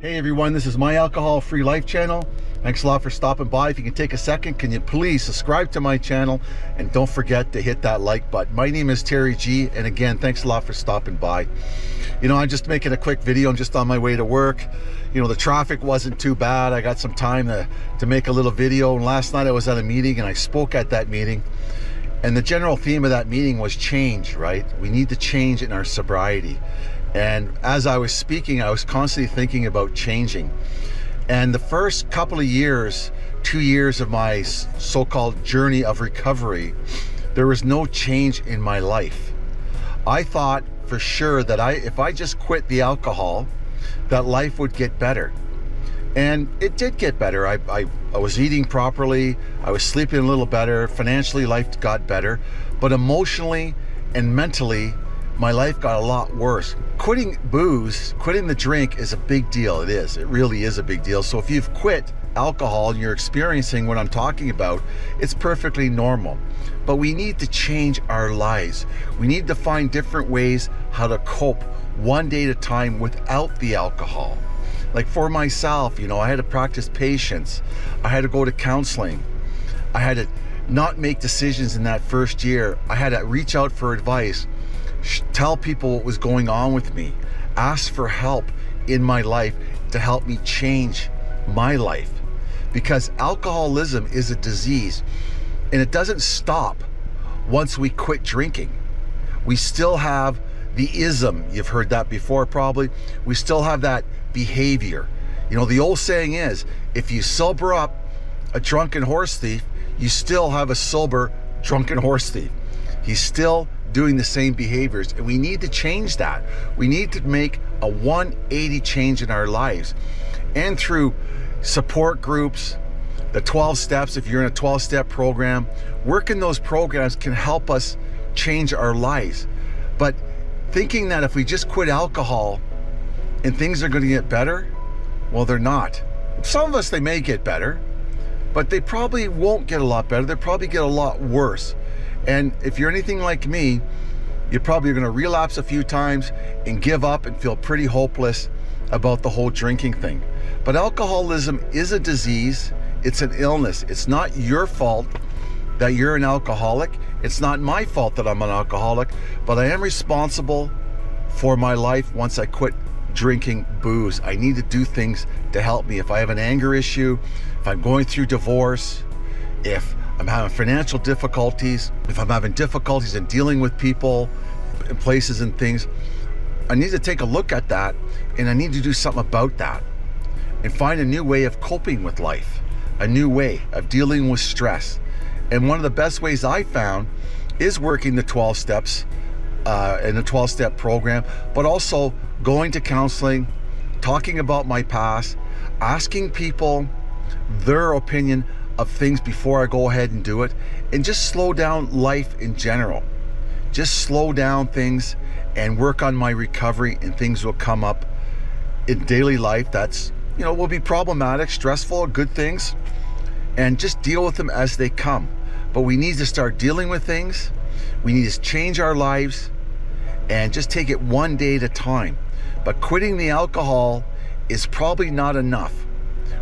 Hey everyone, this is My Alcohol Free Life channel. Thanks a lot for stopping by. If you can take a second, can you please subscribe to my channel and don't forget to hit that like button. My name is Terry G and again, thanks a lot for stopping by. You know, I'm just making a quick video. I'm just on my way to work. You know, the traffic wasn't too bad. I got some time to, to make a little video. And last night I was at a meeting and I spoke at that meeting. And the general theme of that meeting was change, right? We need to change in our sobriety. And as I was speaking, I was constantly thinking about changing. And the first couple of years, two years of my so-called journey of recovery, there was no change in my life. I thought for sure that I, if I just quit the alcohol, that life would get better. And it did get better. I, I, I was eating properly. I was sleeping a little better. Financially, life got better. But emotionally and mentally, my life got a lot worse. Quitting booze, quitting the drink is a big deal. It is. It really is a big deal. So if you've quit alcohol and you're experiencing what I'm talking about, it's perfectly normal. But we need to change our lives. We need to find different ways how to cope one day at a time without the alcohol. Like for myself, you know, I had to practice patience. I had to go to counseling. I had to not make decisions in that first year. I had to reach out for advice tell people what was going on with me, ask for help in my life to help me change my life. Because alcoholism is a disease and it doesn't stop once we quit drinking. We still have the ism, you've heard that before probably, we still have that behavior. You know, the old saying is, if you sober up a drunken horse thief, you still have a sober drunken horse thief. He's still doing the same behaviors and we need to change that. We need to make a 180 change in our lives. And through support groups the 12 steps if you're in a 12 step program working those programs can help us change our lives. But thinking that if we just quit alcohol and things are going to get better well they're not. Some of us they may get better but they probably won't get a lot better. They probably get a lot worse and if you're anything like me, you're probably going to relapse a few times and give up and feel pretty hopeless about the whole drinking thing. But alcoholism is a disease. It's an illness. It's not your fault that you're an alcoholic. It's not my fault that I'm an alcoholic, but I am responsible for my life once I quit drinking booze. I need to do things to help me. If I have an anger issue, if I'm going through divorce, if I'm having financial difficulties, if I'm having difficulties in dealing with people places and things, I need to take a look at that and I need to do something about that and find a new way of coping with life, a new way of dealing with stress. And one of the best ways I found is working the 12 steps uh, in the 12 step program, but also going to counseling, talking about my past, asking people their opinion of things before I go ahead and do it and just slow down life in general. Just slow down things and work on my recovery and things will come up in daily life that's, you know, will be problematic, stressful, good things and just deal with them as they come. But we need to start dealing with things. We need to change our lives and just take it one day at a time. But quitting the alcohol is probably not enough.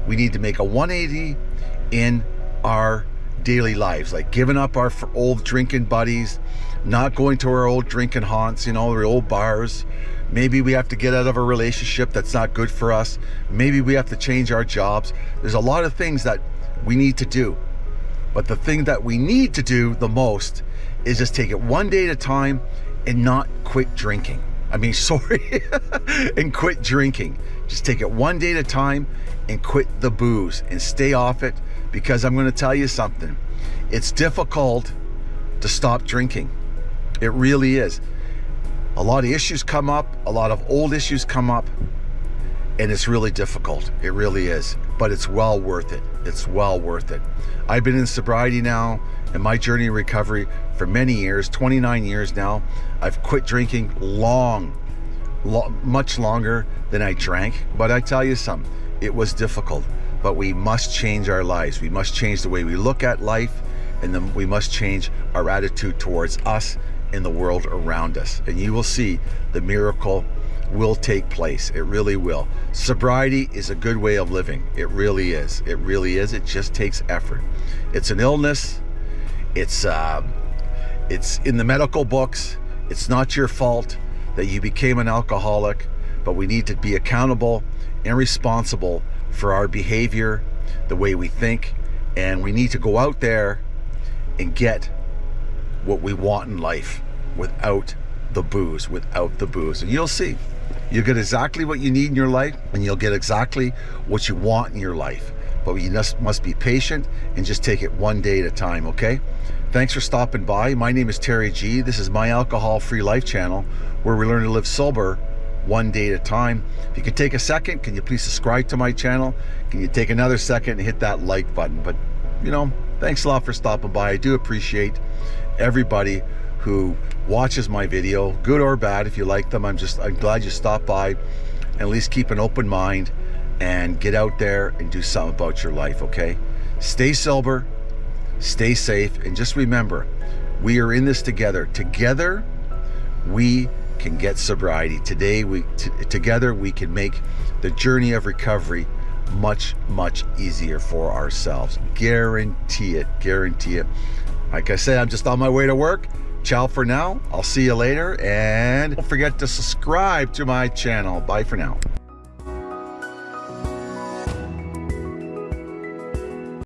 We need to make a 180 in our daily lives, like giving up our old drinking buddies, not going to our old drinking haunts, you know, the old bars. Maybe we have to get out of a relationship that's not good for us. Maybe we have to change our jobs. There's a lot of things that we need to do. But the thing that we need to do the most is just take it one day at a time and not quit drinking. I mean, sorry, and quit drinking. Just take it one day at a time and quit the booze and stay off it because I'm going to tell you something. It's difficult to stop drinking. It really is. A lot of issues come up, a lot of old issues come up, and it's really difficult. It really is. But it's well worth it. It's well worth it. I've been in sobriety now in my journey of recovery for many years, 29 years now. I've quit drinking long, lo much longer than I drank. But I tell you something, it was difficult but we must change our lives. We must change the way we look at life and then we must change our attitude towards us and the world around us. And you will see the miracle will take place. It really will. Sobriety is a good way of living. It really is. It really is. It just takes effort. It's an illness. It's uh, it's in the medical books. It's not your fault that you became an alcoholic, but we need to be accountable and responsible for our behavior, the way we think, and we need to go out there and get what we want in life without the booze, without the booze. And you'll see. You'll get exactly what you need in your life and you'll get exactly what you want in your life. But you just must be patient and just take it one day at a time, okay? Thanks for stopping by. My name is Terry G. This is my alcohol free life channel where we learn to live sober one day at a time. If you could take a second, can you please subscribe to my channel? Can you take another second and hit that like button? But, you know, thanks a lot for stopping by. I do appreciate everybody who watches my video, good or bad. If you like them, I'm just, I'm glad you stopped by. And at least keep an open mind and get out there and do something about your life, okay? Stay sober, stay safe, and just remember, we are in this together. Together, we can get sobriety. Today, we together we can make the journey of recovery much, much easier for ourselves. Guarantee it, guarantee it. Like I said, I'm just on my way to work. Ciao for now. I'll see you later. And don't forget to subscribe to my channel. Bye for now.